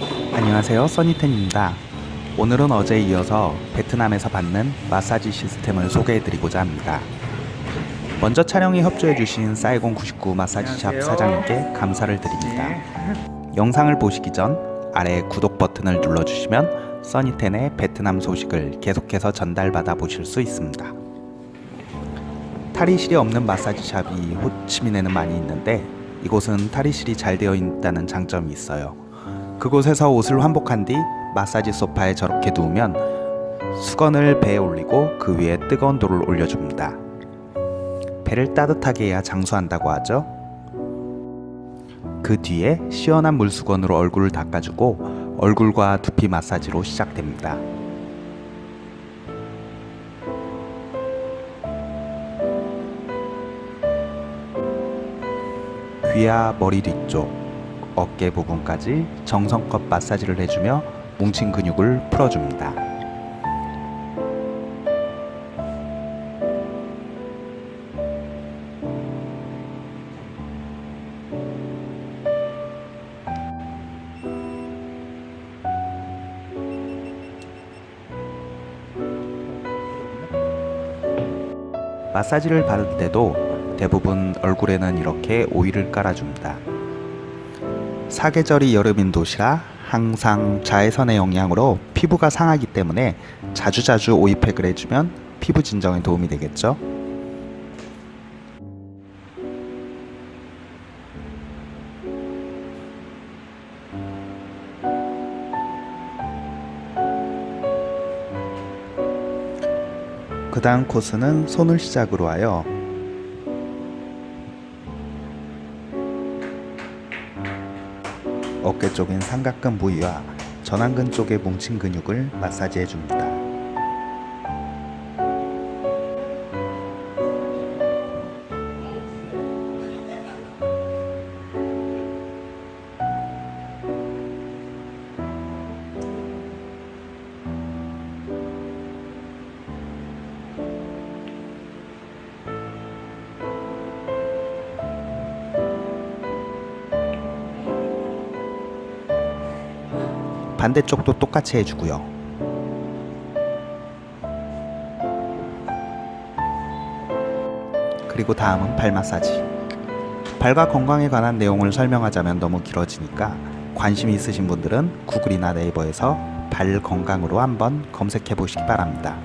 안녕하세요 써니텐입니다. 오늘은 어제에 이어서 베트남에서 받는 마사지 시스템을 소개해드리고자 합니다. 먼저 촬영에 협조해주신 사이공 99 마사지샵 사장님께 감사를 드립니다. 영상을 보시기 전 아래 구독 버튼을 눌러주시면 써니텐의 베트남 소식을 계속해서 전달받아 보실 수 있습니다. 탈의실이 없는 마사지샵이 호치민에는 많이 있는데 이곳은 탈의실이 잘 되어 있다는 장점이 있어요 그곳에서 옷을 환복한 뒤 마사지 소파에 저렇게 누우면 수건을 배에 올리고 그 위에 뜨거운 돌을 올려줍니다. 배를 따뜻하게 해야 장수한다고 하죠. 그 뒤에 시원한 물수건으로 얼굴을 닦아주고 얼굴과 두피 마사지로 시작됩니다. 귀와 머리 뒤쪽, 어깨 부분까지 정성껏 마사지를 해주며 뭉친 근육을 풀어줍니다. 마사지를 받을 때도 대부분 얼굴에는 이렇게 오일을 깔아줍니다. 사계절이 여름인 도시라 항상 자외선의 영향으로 피부가 상하기 때문에 자주자주 오이팩을 해주면 피부 진정에 도움이 되겠죠. 그 다음 코스는 손을 시작으로 하여 어깨 쪽인 삼각근 부위와 전완근 쪽의 뭉친 근육을 마사지해 줍니다. 반대쪽도 똑같이 해주고요. 그리고 다음은 발 마사지. 발과 건강에 관한 내용을 설명하자면 너무 길어지니까 관심 있으신 분들은 구글이나 네이버에서 발 건강으로 한번 검색해 보시기 바랍니다.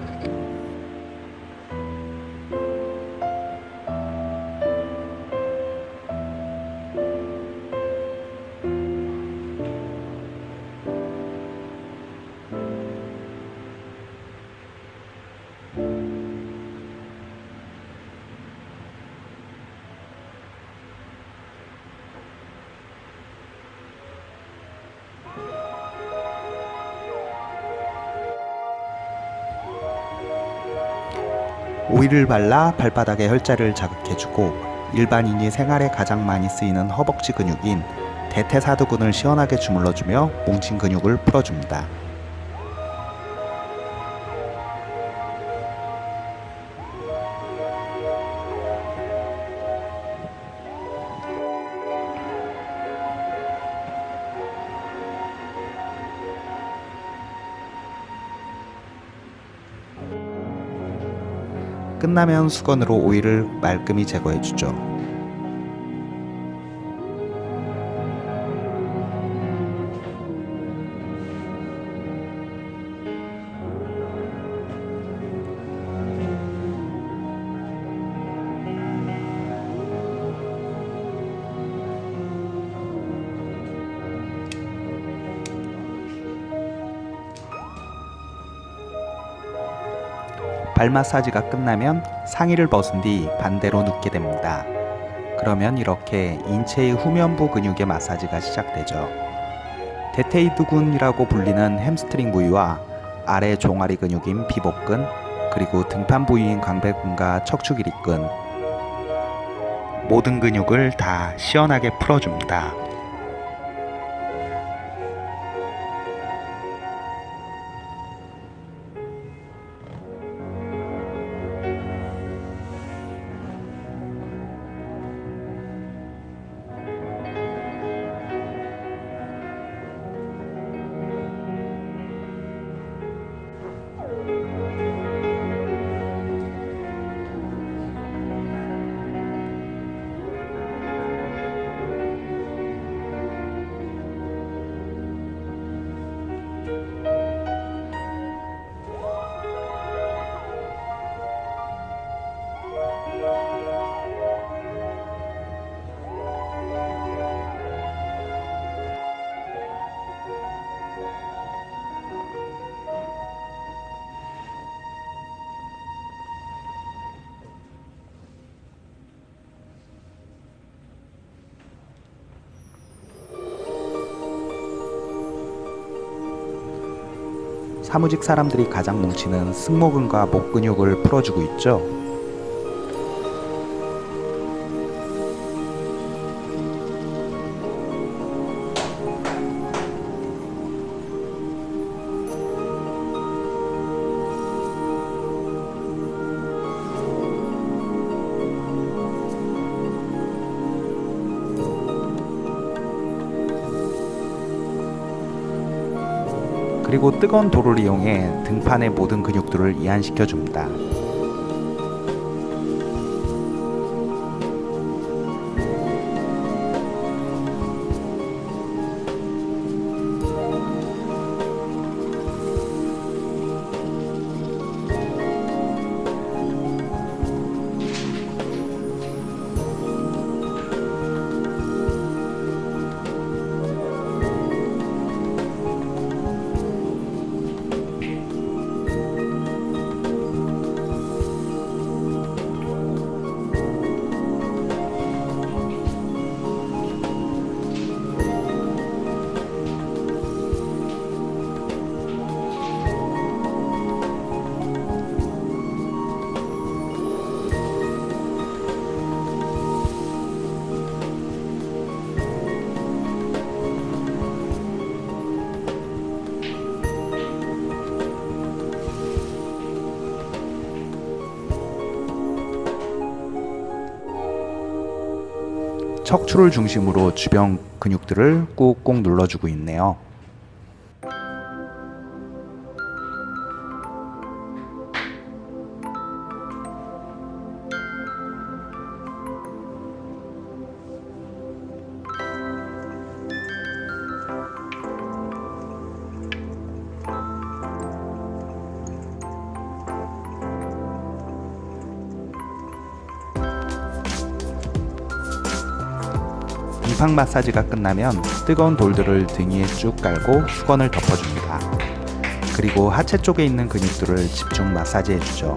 오일을 발라 발바닥의 혈자를 자극해주고 일반인이 생활에 가장 많이 쓰이는 허벅지 근육인 대퇴사두근을 시원하게 주물러주며 뭉친 근육을 풀어줍니다. 끝나면 수건으로 오일을 말끔히 제거해주죠. 발 마사지가 끝나면 상의를 벗은 뒤 반대로 눕게 됩니다. 그러면 이렇게 인체의 후면부 근육의 마사지가 시작되죠. 대퇴이두근이라고 불리는 햄스트링 부위와 아래 종아리 근육인 비복근 그리고 등판 부위인 광배근과 척추기립근 모든 근육을 다 시원하게 풀어줍니다. 사무직 사람들이 가장 뭉치는 승모근과 목 근육을 풀어주고 있죠. 그리고 뜨거운 돌을 이용해 등판의 모든 근육들을 이완시켜 줍니다. 척추를 중심으로 주변 근육들을 꾹꾹 눌러주고 있네요. 빙판 마사지가 끝나면 뜨거운 돌들을 등 위에 쭉 깔고 수건을 덮어줍니다. 그리고 하체 쪽에 있는 근육들을 집중 마사지 해주죠.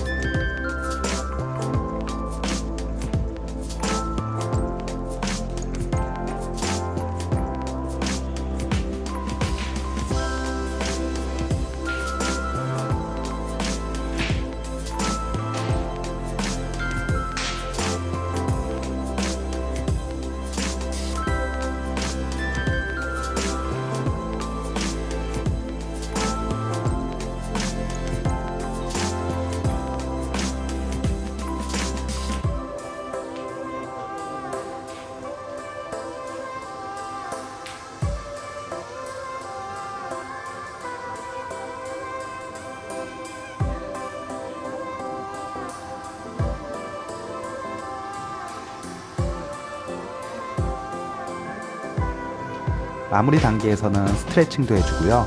마무리 단계에서는 스트레칭도 해주고요.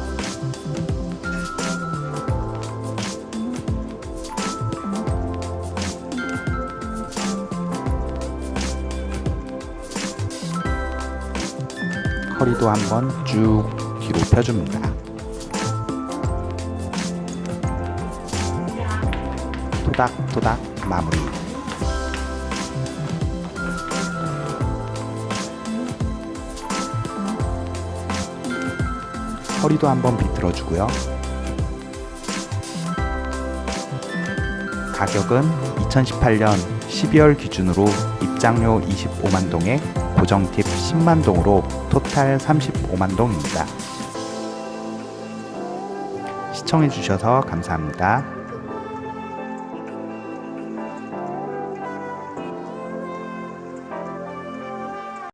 허리도 한번 쭉 뒤로 펴줍니다. 토닥토닥 마무리. 허리도 한번 비틀어주고요. 가격은 2018년 12월 기준으로 입장료 25만 동에 고정 팁 10만 동으로 토탈 35만 동입니다. 시청해주셔서 감사합니다.